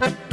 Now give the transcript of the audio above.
Bye.